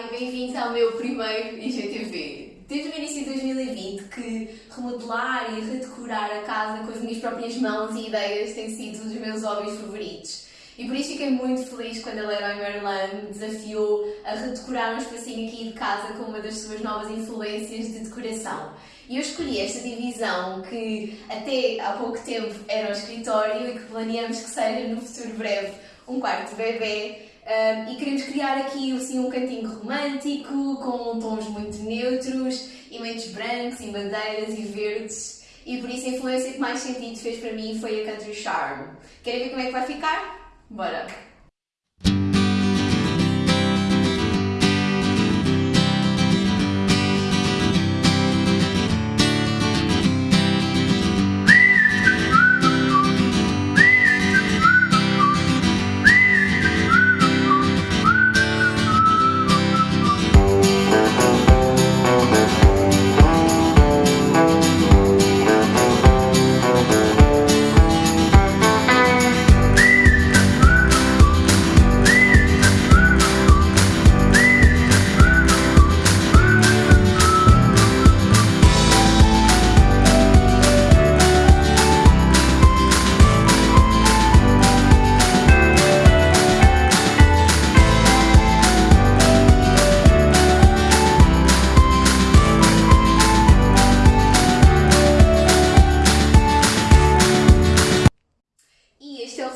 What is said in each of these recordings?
E bem-vindos ao meu primeiro IGTV. Desde o início de 2020 que remodelar e redecorar a casa com as minhas próprias mãos e ideias tem sido um dos meus hobbies favoritos. E por isso fiquei muito feliz quando a Leroy Merlin me desafiou a redecorar um espacinho aqui de casa com uma das suas novas influências de decoração. E eu escolhi esta divisão que até há pouco tempo era um escritório e que planeamos que seja no futuro breve um quarto de bebê um, e queremos criar aqui assim, um cantinho romântico, com tons muito neutros, elementos brancos e bandeiras e verdes. E por isso a influência que mais sentido fez para mim foi a Country Charm. Querem ver como é que vai ficar? Bora!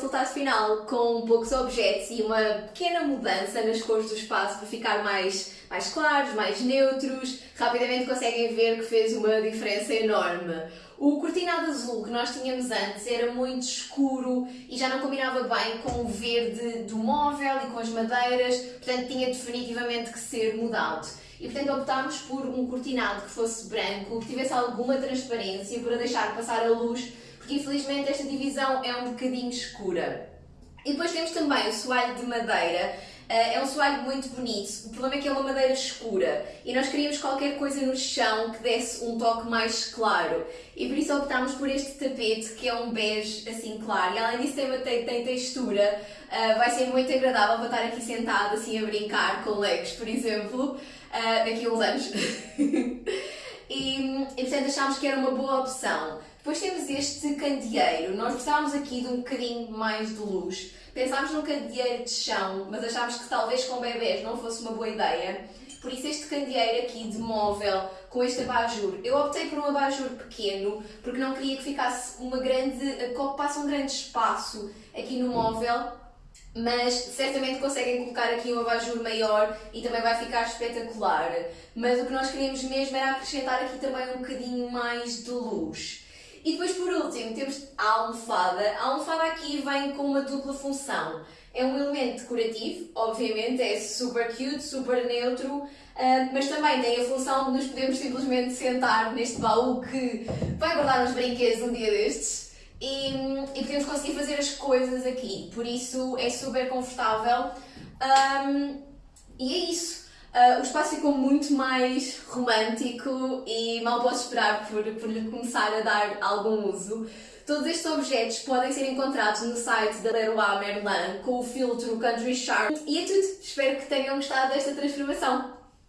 Resultado final, com poucos objetos e uma pequena mudança nas cores do espaço para ficar mais, mais claros, mais neutros. Rapidamente conseguem ver que fez uma diferença enorme. O cortinado azul que nós tínhamos antes era muito escuro e já não combinava bem com o verde do móvel e com as madeiras, portanto tinha definitivamente que ser mudado. E portanto optámos por um cortinado que fosse branco, que tivesse alguma transparência para deixar passar a luz porque infelizmente esta divisão é um bocadinho escura. E depois temos também o soalho de madeira, eh, é um soalho muito bonito, o problema é que é uma madeira escura. E nós queríamos qualquer coisa no chão que desse um toque mais claro. E por isso optámos por este tapete que é um bege assim claro. E além disso tem, tem, tem textura, uh, vai ser muito agradável. Para estar aqui sentado assim a brincar com legos, por exemplo, uh, daqui a uns anos. e, e portanto achámos que era uma boa opção. Depois temos este candeeiro. Nós gostávamos aqui de um bocadinho mais de luz. Pensámos num candeeiro de chão, mas achámos que talvez com bebés não fosse uma boa ideia. Por isso este candeeiro aqui de móvel, com este abajur. Eu optei por um abajur pequeno, porque não queria que ficasse uma grande, que ocupasse um grande espaço aqui no móvel, mas certamente conseguem colocar aqui um abajur maior e também vai ficar espetacular. Mas o que nós queríamos mesmo era acrescentar aqui também um bocadinho mais de luz. E depois, por último, temos a almofada. A almofada aqui vem com uma dupla função. É um elemento decorativo, obviamente, é super cute, super neutro, Uh, mas também tem a função de nos podermos simplesmente sentar neste baú que vai guardar os brinquedos um dia destes e, e podemos conseguir fazer as coisas aqui, por isso é super confortável um, e é isso. Uh, o espaço ficou muito mais romântico e mal posso esperar por, por lhe começar a dar algum uso. Todos estes objetos podem ser encontrados no site da Leroy Merlin com o filtro Country Charm. E é tudo! Espero que tenham gostado desta transformação.